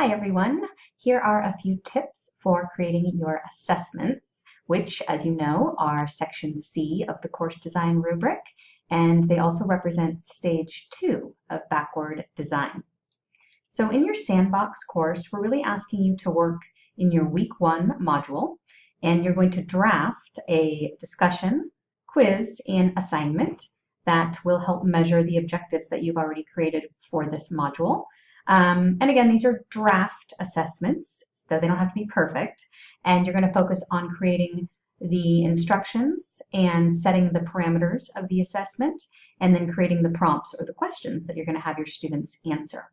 Hi everyone. Here are a few tips for creating your assessments, which as you know are section C of the course design rubric, and they also represent stage two of backward design. So in your sandbox course, we're really asking you to work in your week one module, and you're going to draft a discussion, quiz, and assignment that will help measure the objectives that you've already created for this module. Um, and again, these are draft assessments, so they don't have to be perfect. And you're going to focus on creating the instructions and setting the parameters of the assessment, and then creating the prompts or the questions that you're going to have your students answer.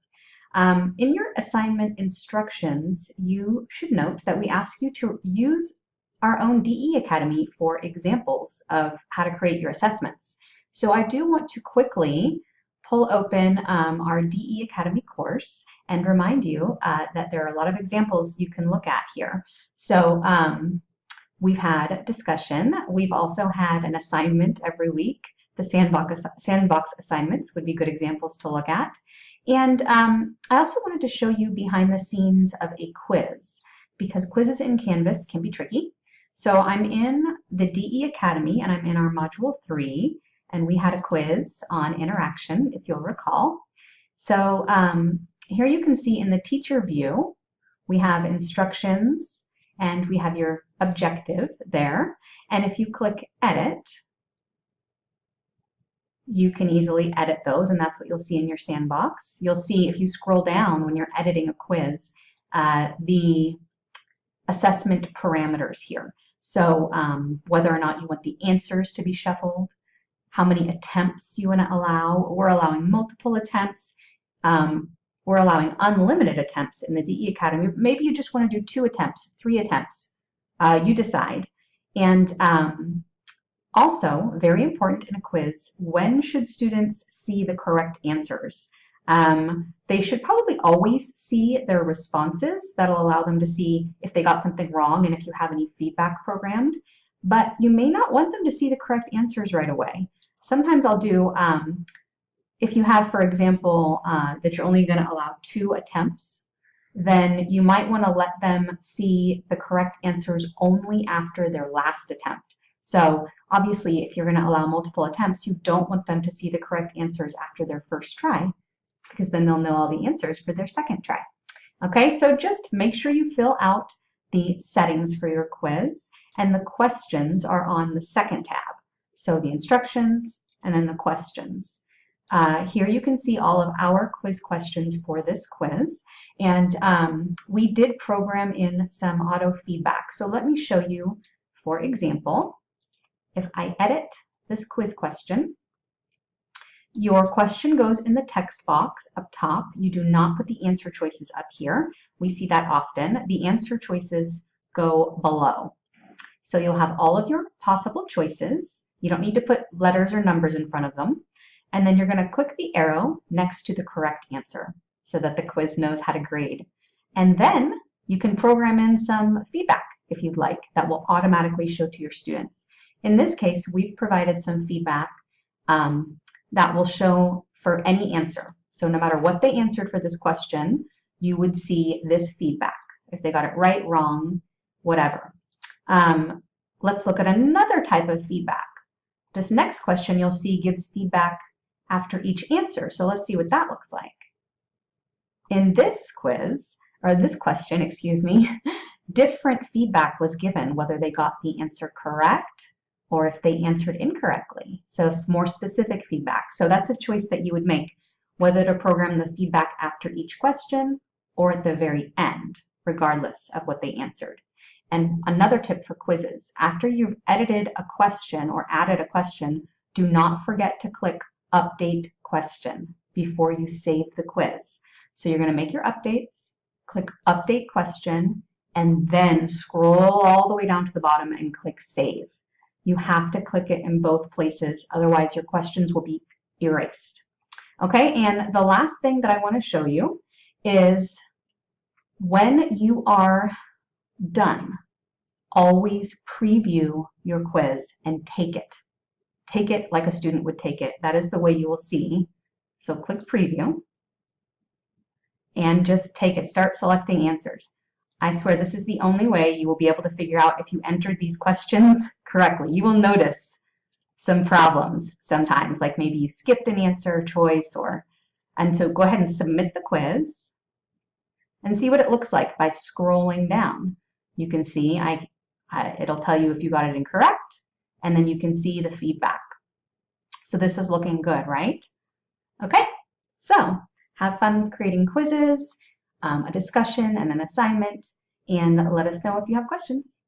Um, in your assignment instructions, you should note that we ask you to use our own DE Academy for examples of how to create your assessments. So I do want to quickly pull open um, our DE Academy course and remind you uh, that there are a lot of examples you can look at here. So um, we've had discussion. We've also had an assignment every week. The sandbox, sandbox assignments would be good examples to look at. And um, I also wanted to show you behind the scenes of a quiz because quizzes in Canvas can be tricky. So I'm in the DE Academy and I'm in our module three and we had a quiz on interaction, if you'll recall. So um, here you can see in the teacher view, we have instructions and we have your objective there. And if you click edit, you can easily edit those and that's what you'll see in your sandbox. You'll see if you scroll down when you're editing a quiz, uh, the assessment parameters here. So um, whether or not you want the answers to be shuffled, how many attempts you want to allow. We're allowing multiple attempts. Um, we're allowing unlimited attempts in the DE Academy. Maybe you just want to do two attempts, three attempts. Uh, you decide. And um, also, very important in a quiz, when should students see the correct answers? Um, they should probably always see their responses. That'll allow them to see if they got something wrong and if you have any feedback programmed. But you may not want them to see the correct answers right away sometimes I'll do, um, if you have, for example, uh, that you're only going to allow two attempts, then you might want to let them see the correct answers only after their last attempt. So obviously, if you're going to allow multiple attempts, you don't want them to see the correct answers after their first try, because then they'll know all the answers for their second try. Okay, so just make sure you fill out the settings for your quiz, and the questions are on the second tab. So the instructions and then the questions. Uh, here you can see all of our quiz questions for this quiz. And um, we did program in some auto feedback. So let me show you, for example, if I edit this quiz question, your question goes in the text box up top. You do not put the answer choices up here. We see that often. The answer choices go below. So you'll have all of your possible choices. You don't need to put letters or numbers in front of them. And then you're going to click the arrow next to the correct answer so that the quiz knows how to grade. And then you can program in some feedback if you'd like that will automatically show to your students. In this case, we've provided some feedback um, that will show for any answer. So no matter what they answered for this question, you would see this feedback. If they got it right, wrong, whatever. Um, let's look at another type of feedback. This next question you'll see gives feedback after each answer. So let's see what that looks like. In this quiz, or this question, excuse me, different feedback was given, whether they got the answer correct or if they answered incorrectly. So more specific feedback. So that's a choice that you would make, whether to program the feedback after each question or at the very end, regardless of what they answered. And another tip for quizzes, after you've edited a question or added a question, do not forget to click Update Question before you save the quiz. So you're going to make your updates, click Update Question, and then scroll all the way down to the bottom and click Save. You have to click it in both places, otherwise your questions will be erased. Okay, and the last thing that I want to show you is when you are done. Always preview your quiz and take it. Take it like a student would take it. That is the way you will see. So click preview. and just take it. Start selecting answers. I swear this is the only way you will be able to figure out if you entered these questions correctly. You will notice some problems sometimes, like maybe you skipped an answer choice or, and so go ahead and submit the quiz and see what it looks like by scrolling down. You can see, I, I, it'll tell you if you got it incorrect, and then you can see the feedback. So this is looking good, right? Okay, so have fun with creating quizzes, um, a discussion, and an assignment, and let us know if you have questions.